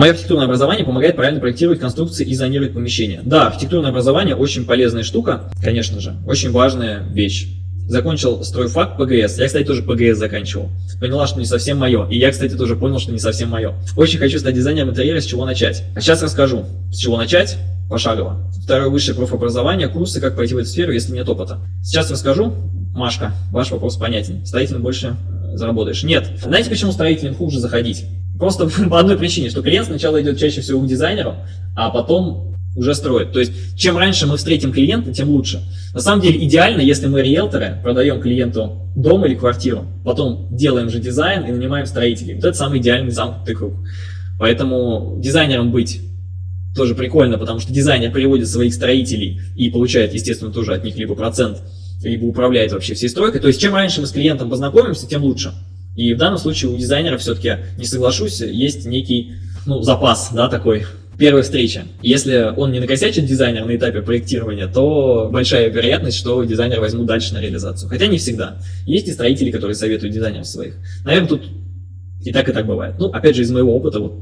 Мое архитектурное образование помогает правильно проектировать конструкции и зонировать помещения. Да, архитектурное образование очень полезная штука, конечно же, очень важная вещь. Закончил стройфак ПГС. Я, кстати, тоже ПГС заканчивал. Поняла, что не совсем мое. И я, кстати, тоже понял, что не совсем мое. Очень хочу стать дизайнером интерьера, с чего начать. А сейчас расскажу, с чего начать пошагово. Второе высшее профобразование, курсы, как пойти в эту сферу, если нет опыта. Сейчас расскажу. Машка, ваш вопрос понятен. Строителем больше э, заработаешь. Нет. Знаете, почему строителям хуже заходить? Просто по одной причине, что клиент сначала идет чаще всего к дизайнеру, а потом уже строит. То есть, чем раньше мы встретим клиента, тем лучше. На самом деле, идеально, если мы риэлторы, продаем клиенту дом или квартиру, потом делаем же дизайн и нанимаем строителей. Вот это самый идеальный замкнутый круг. Поэтому дизайнером быть тоже прикольно, потому что дизайнер приводит своих строителей и получает, естественно, тоже от них либо процент, либо управляет вообще всей стройкой. То есть, чем раньше мы с клиентом познакомимся, тем лучше. И в данном случае у дизайнера все-таки, не соглашусь, есть некий ну, запас, да, такой первая встреча. Если он не накосячит дизайнер на этапе проектирования, то большая вероятность, что дизайнер возьмут дальше на реализацию. Хотя не всегда. Есть и строители, которые советуют дизайнеров своих. Наверное, тут и так, и так бывает. Ну, опять же, из моего опыта, вот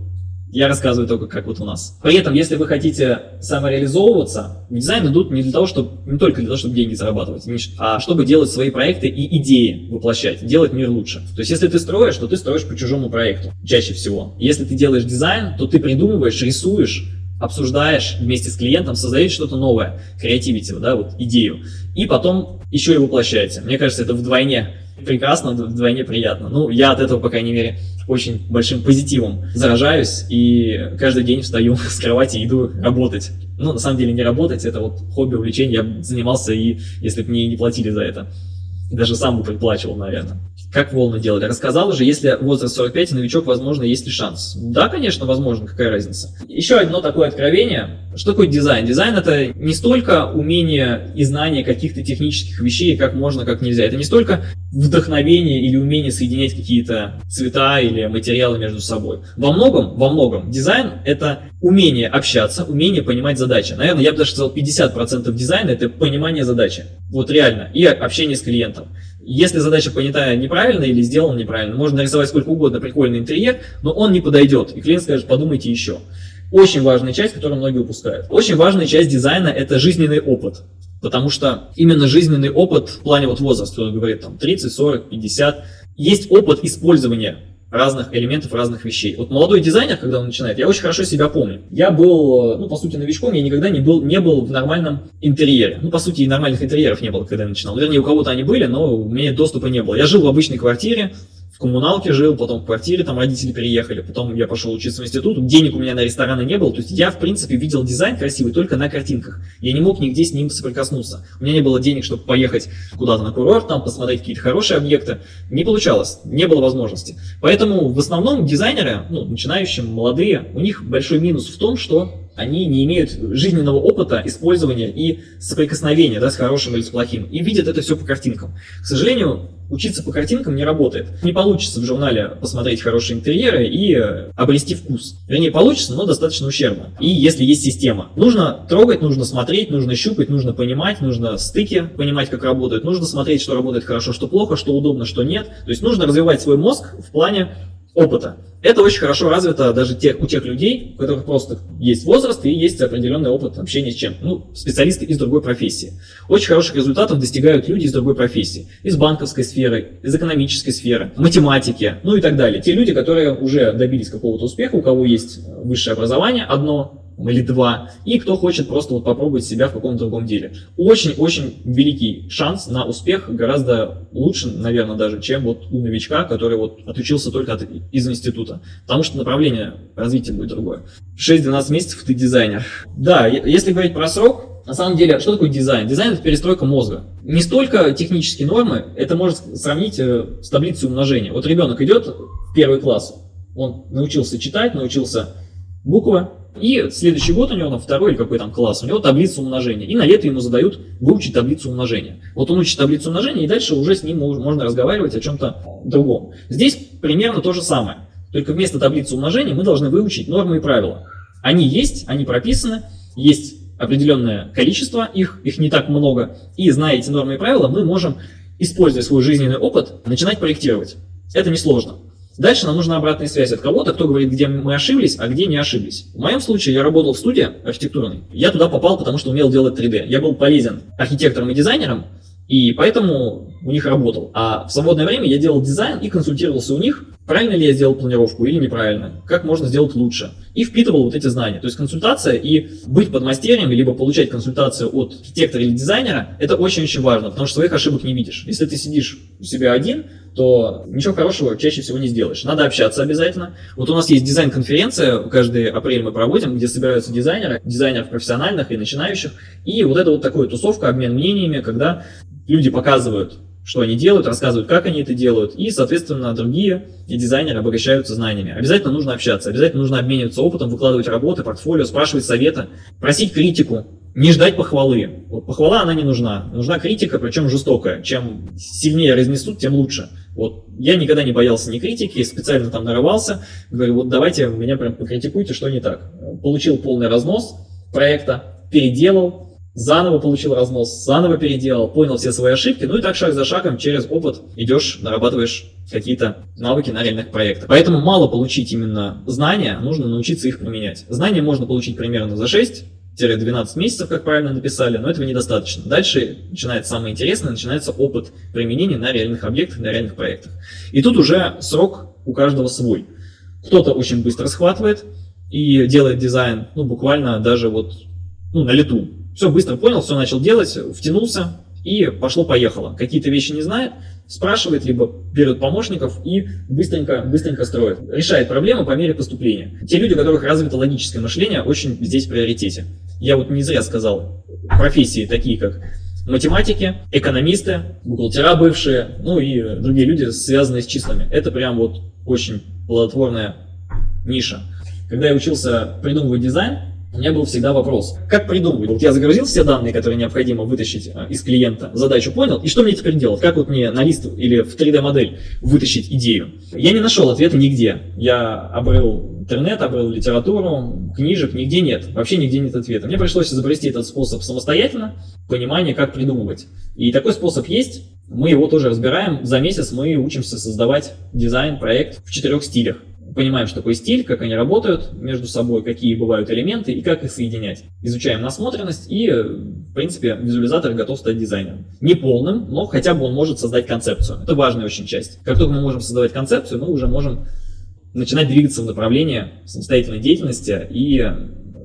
я рассказываю только, как вот у нас. При этом, если вы хотите самореализовываться, дизайн идут не для того, чтобы, не только для того, чтобы деньги зарабатывать, а чтобы делать свои проекты и идеи воплощать, делать мир лучше. То есть, если ты строишь, то ты строишь по чужому проекту, чаще всего. Если ты делаешь дизайн, то ты придумываешь, рисуешь, обсуждаешь вместе с клиентом, создаете что-то новое, креативити, да, вот идею, и потом еще и воплощаете. Мне кажется, это вдвойне прекрасно, вдвойне приятно. Ну, я от этого, по крайней мере, очень большим позитивом заражаюсь и каждый день встаю с кровати и иду работать. Ну, на самом деле, не работать, это вот хобби, увлечение, я занимался и если бы мне не платили за это. Даже сам бы предплачивал, наверное. Как волны делали? Рассказал уже, если возраст 45 и новичок, возможно, есть ли шанс? Да, конечно, возможно, какая разница. Еще одно такое откровение. Что такое дизайн? Дизайн это не столько умение и знание каких-то технических вещей, как можно, как нельзя. Это не столько вдохновение или умение соединять какие-то цвета или материалы между собой. Во многом, во многом дизайн это умение общаться, умение понимать задачи. Наверное, я бы даже сказал 50% дизайна это понимание задачи. Вот реально. И общение с клиентом. Если задача понята неправильно или сделана неправильно, можно нарисовать сколько угодно прикольный интерьер, но он не подойдет. И клиент скажет, подумайте еще. Очень важная часть, которую многие упускают. Очень важная часть дизайна – это жизненный опыт. Потому что именно жизненный опыт в плане вот возраста, кто говорит там 30, 40, 50, есть опыт использования разных элементов, разных вещей. Вот молодой дизайнер, когда он начинает, я очень хорошо себя помню. Я был, ну, по сути, новичком, я никогда не был, не был в нормальном интерьере. Ну, по сути, и нормальных интерьеров не было, когда я начинал. Вернее, у кого-то они были, но у меня доступа не было. Я жил в обычной квартире, в коммуналке жил, потом в квартире, там родители переехали, потом я пошел учиться в институт, денег у меня на рестораны не было, то есть я, в принципе, видел дизайн красивый только на картинках. Я не мог нигде с ним соприкоснуться. У меня не было денег, чтобы поехать куда-то на курорт, там посмотреть какие-то хорошие объекты. Не получалось, не было возможности. Поэтому в основном дизайнеры, ну, начинающие, молодые, у них большой минус в том, что они не имеют жизненного опыта использования и соприкосновения да, с хорошим или с плохим, и видят это все по картинкам. К сожалению, учиться по картинкам не работает. Не получится в журнале посмотреть хорошие интерьеры и э, обрести вкус. Вернее, получится, но достаточно ущербно. И если есть система. Нужно трогать, нужно смотреть, нужно щупать, нужно понимать, нужно стыки понимать, как работают, нужно смотреть, что работает хорошо, что плохо, что удобно, что нет. То есть нужно развивать свой мозг в плане опыта. Это очень хорошо развито даже тех, у тех людей, у которых просто есть возраст и есть определенный опыт общения с чем. Ну, специалисты из другой профессии. Очень хороших результатов достигают люди из другой профессии. Из банковской сферы, из экономической сферы, математики, ну и так далее. Те люди, которые уже добились какого-то успеха, у кого есть высшее образование одно, или два, и кто хочет просто вот попробовать себя в каком-то другом деле. Очень-очень великий шанс на успех, гораздо лучше, наверное, даже, чем вот у новичка, который вот отучился только от, из института, потому что направление развития будет другое. 6-12 месяцев ты дизайнер. Да, если говорить про срок, на самом деле, что такое дизайн? Дизайн – это перестройка мозга. Не столько технические нормы, это можно сравнить э, с таблицей умножения. Вот ребенок идет в первый класс, он научился читать, научился буквы, и следующий год у него, там, второй или какой там класс, у него таблица умножения. И на лето ему задают выучить таблицу умножения. Вот он учит таблицу умножения, и дальше уже с ним можно разговаривать о чем-то другом. Здесь примерно то же самое. Только вместо таблицы умножения мы должны выучить нормы и правила. Они есть, они прописаны, есть определенное количество их, их не так много. И зная эти нормы и правила, мы можем, используя свой жизненный опыт, начинать проектировать. Это несложно. Дальше нам нужна обратная связь от кого-то, кто говорит, где мы ошиблись, а где не ошиблись. В моем случае я работал в студии архитектурной. Я туда попал, потому что умел делать 3D. Я был полезен архитектором и дизайнером, и поэтому у них работал. А в свободное время я делал дизайн и консультировался у них, правильно ли я сделал планировку или неправильно, как можно сделать лучше. И впитывал вот эти знания. То есть консультация и быть подмастерьем, либо получать консультацию от архитектора или дизайнера, это очень-очень важно, потому что своих ошибок не видишь. Если ты сидишь у себя один, то ничего хорошего чаще всего не сделаешь. Надо общаться обязательно. Вот у нас есть дизайн-конференция, каждый апрель мы проводим, где собираются дизайнеры, дизайнеров профессиональных и начинающих. И вот это вот такая тусовка, обмен мнениями, когда люди показывают, что они делают, рассказывают, как они это делают, и, соответственно, другие дизайнеры обогащаются знаниями. Обязательно нужно общаться, обязательно нужно обмениваться опытом, выкладывать работы, портфолио, спрашивать совета, просить критику, не ждать похвалы. Вот похвала, она не нужна. Нужна критика, причем жестокая. Чем сильнее разнесут, тем лучше. Вот я никогда не боялся ни критики, специально там нарывался. Говорю, вот давайте меня прям покритикуйте, что не так. Получил полный разнос проекта, переделал, заново получил разнос, заново переделал, понял все свои ошибки, ну и так шаг за шагом через опыт идешь, нарабатываешь какие-то навыки на реальных проектах. Поэтому мало получить именно знания, нужно научиться их применять. Знания можно получить примерно за 6 12 месяцев, как правильно написали, но этого недостаточно. Дальше начинается самое интересное, начинается опыт применения на реальных объектах, на реальных проектах. И тут уже срок у каждого свой. Кто-то очень быстро схватывает и делает дизайн, ну, буквально даже вот ну, на лету. Все быстро понял, все начал делать, втянулся и пошло-поехало. Какие-то вещи не знает, спрашивает, либо берет помощников и быстренько, быстренько строит. Решает проблемы по мере поступления. Те люди, у которых развито логическое мышление, очень здесь в приоритете. Я вот не зря сказал профессии такие, как математики, экономисты, бухгалтера бывшие, ну и другие люди, связанные с числами. Это прям вот очень плодотворная ниша. Когда я учился придумывать дизайн, у меня был всегда вопрос, как придумывать? Вот я загрузил все данные, которые необходимо вытащить а, из клиента, задачу понял, и что мне теперь делать? Как вот мне на лист или в 3D-модель вытащить идею? Я не нашел ответа нигде. Я обрыл интернет, обрыл литературу, книжек, нигде нет. Вообще нигде нет ответа. Мне пришлось изобрести этот способ самостоятельно, понимание, как придумывать. И такой способ есть. Мы его тоже разбираем. За месяц мы учимся создавать дизайн, проект в четырех стилях понимаем, что такое стиль, как они работают между собой, какие бывают элементы и как их соединять. Изучаем насмотренность и, в принципе, визуализатор готов стать дизайнером. Не полным, но хотя бы он может создать концепцию. Это важная очень часть. Как только мы можем создавать концепцию, мы уже можем начинать двигаться в направлении самостоятельной деятельности и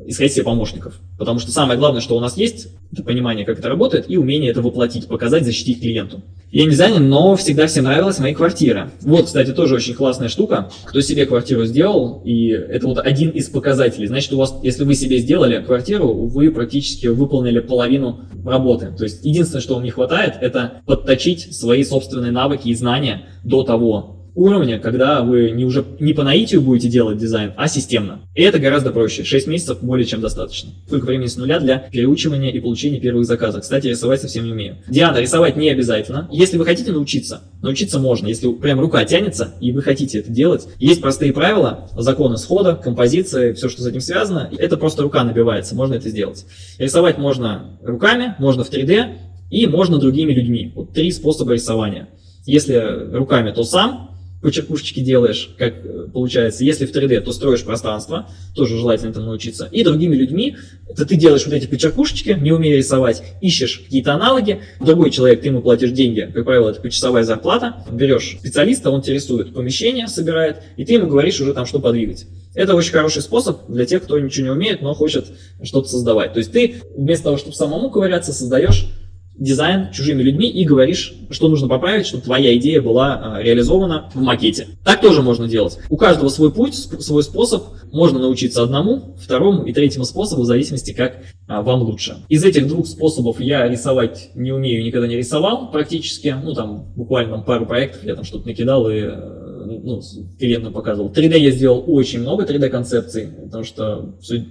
искать себе помощников. Потому что самое главное, что у нас есть, это понимание, как это работает, и умение это воплотить, показать, защитить клиенту. Я не дизайнер, но всегда всем нравилась моя квартира. Вот, кстати, тоже очень классная штука. Кто себе квартиру сделал, и это вот один из показателей. Значит, у вас, если вы себе сделали квартиру, вы практически выполнили половину работы. То есть, единственное, что вам не хватает, это подточить свои собственные навыки и знания до того, уровня, когда вы не уже не по наитию будете делать дизайн, а системно. И это гораздо проще. 6 месяцев более чем достаточно. Только времени с нуля для переучивания и получения первых заказов. Кстати, рисовать совсем не умею. Диана, рисовать не обязательно. Если вы хотите научиться, научиться можно. Если прям рука тянется и вы хотите это делать, есть простые правила, законы схода, композиции, все, что с этим связано. Это просто рука набивается, можно это сделать. Рисовать можно руками, можно в 3D и можно другими людьми. Вот три способа рисования. Если руками, то сам, по черкушечке делаешь, как э, получается. Если в 3D, то строишь пространство, тоже желательно этому научиться. И другими людьми, это ты делаешь вот эти почеркушечки, не умея рисовать, ищешь какие-то аналоги, другой человек, ты ему платишь деньги, как правило, это почасовая зарплата, берешь специалиста, он тебе рисует помещение, собирает, и ты ему говоришь уже там, что подвигать. Это очень хороший способ для тех, кто ничего не умеет, но хочет что-то создавать. То есть ты вместо того, чтобы самому ковыряться, создаешь дизайн чужими людьми и говоришь, что нужно поправить, чтобы твоя идея была э, реализована в макете. Так тоже можно делать. У каждого свой путь, свой способ. Можно научиться одному, второму и третьему способу, в зависимости, как а, вам лучше. Из этих двух способов я рисовать не умею, никогда не рисовал практически. Ну, там, буквально пару проектов я там что-то накидал и э, ну, клиентам показывал. 3D я сделал очень много 3D-концепций, потому что все,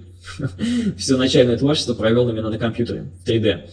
все начальное творчество провел именно на компьютере в 3D.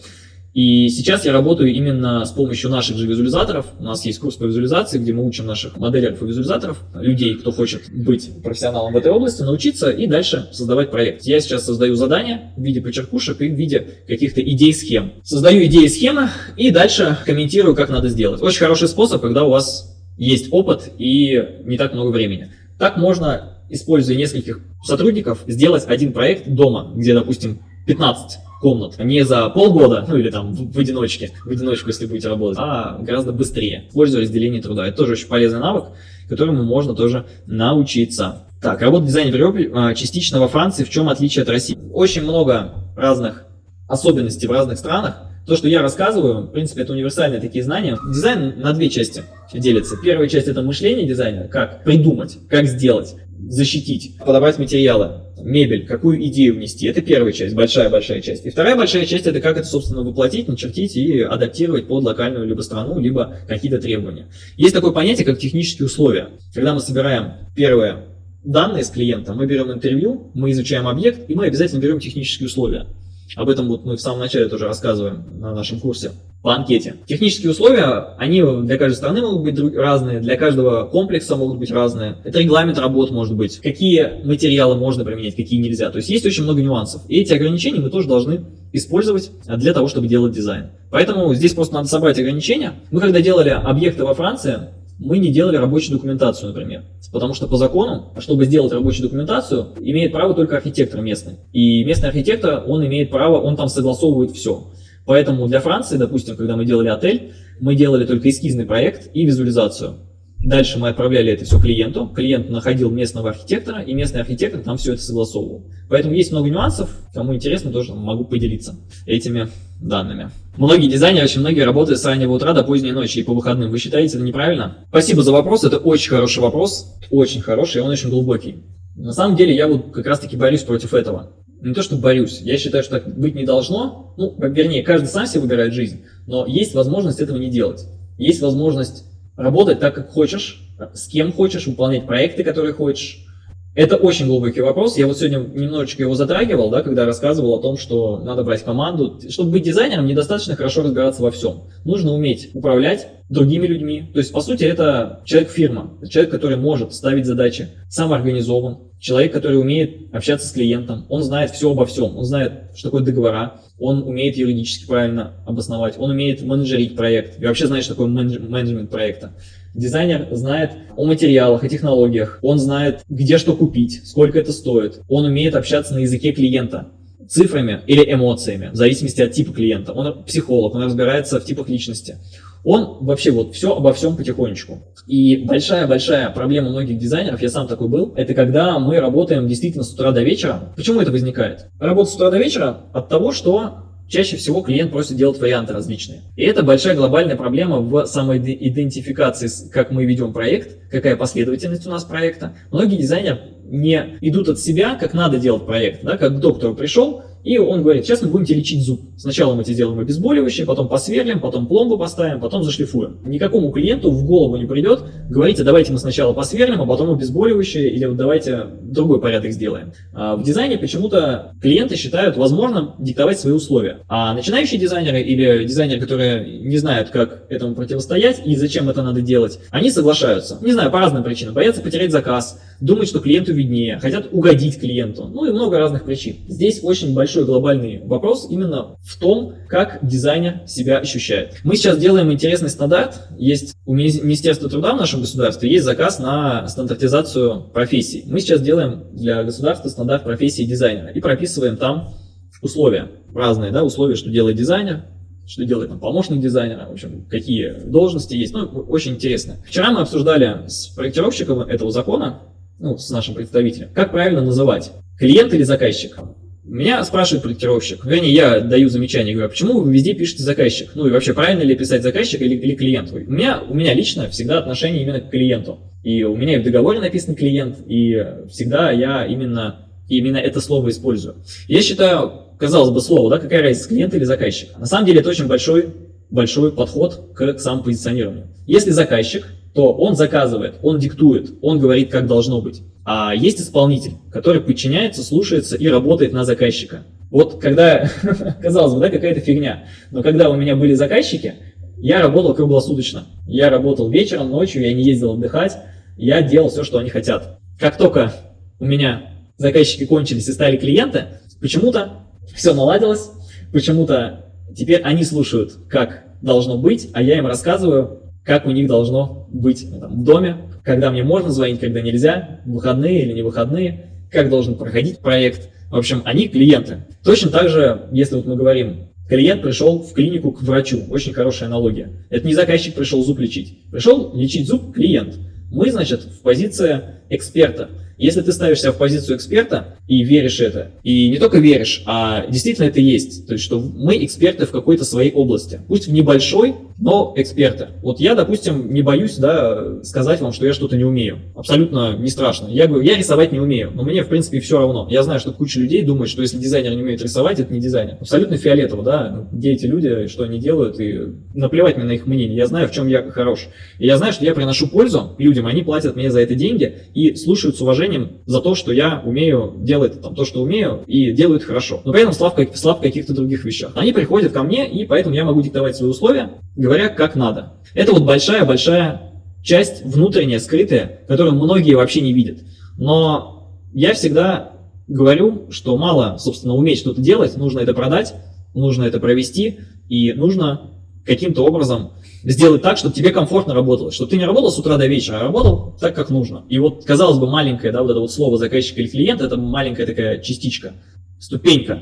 И сейчас я работаю именно с помощью наших же визуализаторов. У нас есть курс по визуализации, где мы учим наших моделеров и визуализаторов, людей, кто хочет быть профессионалом в этой области, научиться и дальше создавать проект. Я сейчас создаю задания в виде почеркушек и в виде каких-то идей, схем. Создаю идеи, схемы и дальше комментирую, как надо сделать. Очень хороший способ, когда у вас есть опыт и не так много времени. Так можно, используя нескольких сотрудников, сделать один проект дома, где, допустим, 15 комнат. Не за полгода, ну или там в, одиночке, в одиночку, если будете работать, а гораздо быстрее, используя разделение труда. Это тоже очень полезный навык, которому можно тоже научиться. Так, работа дизайнера в Европе а, частично во Франции. В чем отличие от России? Очень много разных особенностей в разных странах. То, что я рассказываю, в принципе, это универсальные такие знания. Дизайн на две части делится. Первая часть это мышление дизайнера, как придумать, как сделать, защитить, подобрать материалы, мебель, какую идею внести. Это первая часть, большая-большая часть. И вторая большая часть это как это, собственно, воплотить, начертить и адаптировать под локальную либо страну, либо какие-то требования. Есть такое понятие, как технические условия. Когда мы собираем первое данные с клиента, мы берем интервью, мы изучаем объект, и мы обязательно берем технические условия. Об этом вот мы в самом начале тоже рассказываем на нашем курсе по анкете. Технические условия, они для каждой страны могут быть разные, для каждого комплекса могут быть разные. Это регламент работ может быть, какие материалы можно применять, какие нельзя. То есть есть очень много нюансов. И эти ограничения мы тоже должны использовать для того, чтобы делать дизайн. Поэтому здесь просто надо собрать ограничения. Мы когда делали объекты во Франции, мы не делали рабочую документацию, например. Потому что по закону, чтобы сделать рабочую документацию, имеет право только архитектор местный. И местный архитектор, он имеет право, он там согласовывает все. Поэтому для Франции, допустим, когда мы делали отель, мы делали только эскизный проект и визуализацию. Дальше мы отправляли это все клиенту, клиент находил местного архитектора, и местный архитектор там все это согласовывал. Поэтому есть много нюансов, кому интересно, тоже могу поделиться этими данными. Многие дизайнеры, очень многие работают с раннего утра до поздней ночи и по выходным. Вы считаете это неправильно? Спасибо за вопрос, это очень хороший вопрос, очень хороший, и он очень глубокий. На самом деле я вот как раз таки борюсь против этого. Не то, что борюсь, я считаю, что так быть не должно. Ну, вернее, каждый сам себе выбирает жизнь, но есть возможность этого не делать. Есть возможность работать так, как хочешь, с кем хочешь, выполнять проекты, которые хочешь. Это очень глубокий вопрос. Я вот сегодня немножечко его затрагивал, да, когда рассказывал о том, что надо брать команду. Чтобы быть дизайнером, недостаточно хорошо разбираться во всем. Нужно уметь управлять другими людьми. То есть, по сути, это человек-фирма. Человек, который может ставить задачи, самоорганизован. Человек, который умеет общаться с клиентом. Он знает все обо всем. Он знает, что такое договора. Он умеет юридически правильно обосновать. Он умеет менеджерить проект. И вообще знает, что такое менеджмент проекта. Дизайнер знает о материалах, о технологиях, он знает, где что купить, сколько это стоит. Он умеет общаться на языке клиента, цифрами или эмоциями, в зависимости от типа клиента. Он психолог, он разбирается в типах личности. Он вообще вот все обо всем потихонечку. И большая-большая проблема многих дизайнеров, я сам такой был, это когда мы работаем действительно с утра до вечера. Почему это возникает? Работа с утра до вечера от того, что Чаще всего клиент просит делать варианты различные. И это большая глобальная проблема в самоидентификации, как мы ведем проект, какая последовательность у нас проекта. Многие дизайнеры не идут от себя, как надо делать проект. Да? Как к доктору пришел, и он говорит, сейчас мы будем тебе лечить зуб. Сначала мы тебе сделаем обезболивающее, потом посверлим, потом пломбу поставим, потом зашлифуем. Никакому клиенту в голову не придет, говорите, давайте мы сначала посверлим, а потом обезболивающее, или вот давайте другой порядок сделаем. А в дизайне почему-то клиенты считают возможным диктовать свои условия. А начинающие дизайнеры или дизайнеры, которые не знают, как этому противостоять и зачем это надо делать, они соглашаются. Не знаю, по разным причинам. Боятся потерять заказ, думают, что клиенту виднее, хотят угодить клиенту, ну и много разных причин. Здесь очень большой глобальный вопрос именно в том, как дизайнер себя ощущает. Мы сейчас делаем интересный стандарт, есть у Министерства труда в нашем государстве, есть заказ на стандартизацию профессий. Мы сейчас делаем для государства стандарт профессии дизайнера и прописываем там условия, разные да, условия, что делает дизайнер, что делает там, помощник дизайнера, в общем, какие должности есть. Ну, очень интересно. Вчера мы обсуждали с проектировщиком этого закона, ну, с нашим представителем, как правильно называть, клиент или заказчик. Меня спрашивает проектировщик, вернее, я даю замечание, говорю, а почему вы везде пишете заказчик? Ну и вообще, правильно ли писать заказчик или, или клиент? У меня, у меня лично всегда отношение именно к клиенту. И у меня и в договоре написан клиент, и всегда я именно, именно это слово использую. Я считаю, казалось бы, слово, да, какая разница, клиент или заказчик? На самом деле это очень большой, большой подход к, к самопозиционированию. Если заказчик, то он заказывает, он диктует, он говорит, как должно быть. А есть исполнитель, который подчиняется, слушается и работает на заказчика. Вот когда, казалось бы, да, какая-то фигня, но когда у меня были заказчики, я работал круглосуточно. Я работал вечером, ночью, я не ездил отдыхать, я делал все, что они хотят. Как только у меня заказчики кончились и стали клиенты, почему-то все наладилось, почему-то теперь они слушают, как должно быть, а я им рассказываю, как у них должно быть там, в доме, когда мне можно звонить, когда нельзя, выходные или не выходные, как должен проходить проект. В общем, они клиенты. Точно так же, если вот мы говорим, клиент пришел в клинику к врачу, очень хорошая аналогия. Это не заказчик пришел зуб лечить. Пришел лечить зуб клиент. Мы, значит, в позиции эксперта. Если ты ставишь себя в позицию эксперта и веришь это, и не только веришь, а действительно это есть, то есть что мы эксперты в какой-то своей области, пусть в небольшой, но эксперты. Вот я, допустим, не боюсь да, сказать вам, что я что-то не умею. Абсолютно не страшно. Я говорю, я рисовать не умею, но мне, в принципе, все равно. Я знаю, что куча людей думает, что если дизайнер не умеет рисовать, это не дизайнер. Абсолютно фиолетово, да, где эти люди, что они делают, и наплевать мне на их мнение. Я знаю, в чем я хорош. И я знаю, что я приношу пользу людям, они платят мне за это деньги и слушают с уважением за то, что я умею делать там, то, что умею, и делают хорошо. Но при этом слаб, слаб каких-то других вещах. Они приходят ко мне, и поэтому я могу диктовать свои условия, говоря, как надо. Это вот большая-большая часть внутренняя, скрытая, которую многие вообще не видят. Но я всегда говорю, что мало, собственно, уметь что-то делать, нужно это продать, нужно это провести, и нужно каким-то образом сделать так, чтобы тебе комфортно работалось, чтобы ты не работал с утра до вечера, а работал так, как нужно. И вот, казалось бы, маленькое, да, вот это вот слово заказчик или клиент, это маленькая такая частичка, ступенька.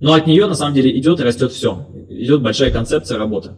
Но от нее, на самом деле, идет и растет все. Идет большая концепция работы.